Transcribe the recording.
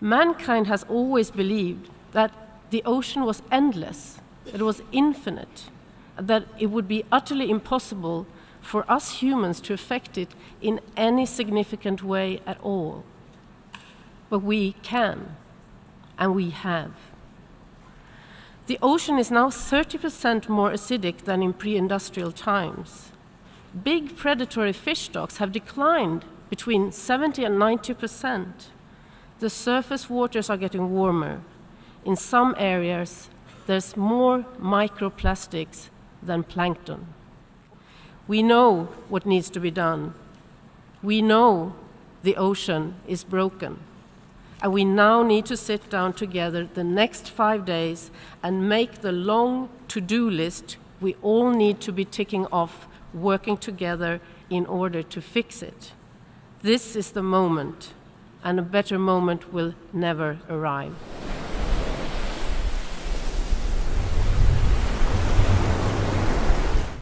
Mankind has always believed that the ocean was endless, that it was infinite, that it would be utterly impossible for us humans to affect it in any significant way at all. But we can, and we have. The ocean is now 30% more acidic than in pre-industrial times. Big predatory fish stocks have declined between 70 and 90%. The surface waters are getting warmer. In some areas, there's more microplastics than plankton. We know what needs to be done. We know the ocean is broken. And we now need to sit down together the next five days and make the long to do list we all need to be ticking off, working together in order to fix it. This is the moment, and a better moment will never arrive.